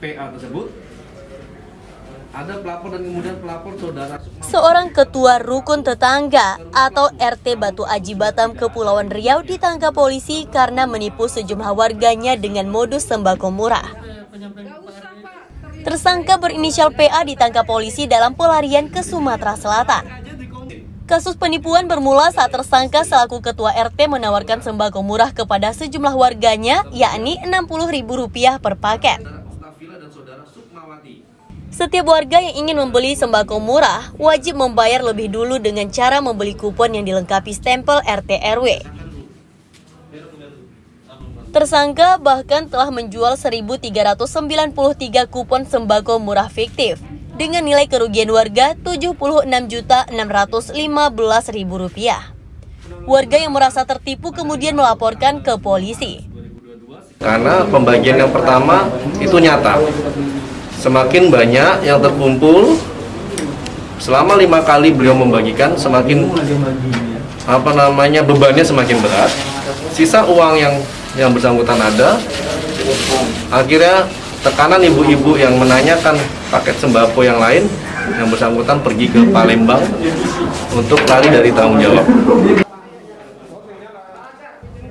PA tersebut ada pelapor dan kemudian pelapor saudara Seorang ketua rukun tetangga atau RT Batu Aji Batam Kepulauan Riau ditangkap polisi karena menipu sejumlah warganya dengan modus sembako murah. Tersangka berinisial PA ditangkap polisi dalam pelarian ke Sumatera Selatan. Kasus penipuan bermula saat tersangka selaku ketua RT menawarkan sembako murah kepada sejumlah warganya, yakni Rp60.000 per paket. Dan saudara Sukmawati. Setiap warga yang ingin membeli sembako murah wajib membayar lebih dulu dengan cara membeli kupon yang dilengkapi stempel RT RW. Tersangka bahkan telah menjual 1.393 kupon sembako murah fiktif dengan nilai kerugian warga Rp76.615.000. Warga yang merasa tertipu kemudian melaporkan ke polisi. Karena pembagian yang pertama itu nyata. Semakin banyak yang terkumpul, selama lima kali beliau membagikan, semakin apa namanya bebannya semakin berat. Sisa uang yang yang bersangkutan ada, akhirnya tekanan ibu-ibu yang menanyakan paket sembako yang lain, yang bersangkutan pergi ke Palembang untuk lari dari tanggung jawab.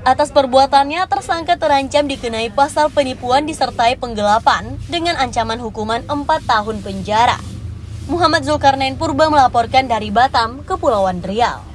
Atas perbuatannya, tersangka terancam dikenai pasal penipuan disertai penggelapan dengan ancaman hukuman 4 tahun penjara. Muhammad Zulkarnain Purba melaporkan dari Batam, Kepulauan Riau.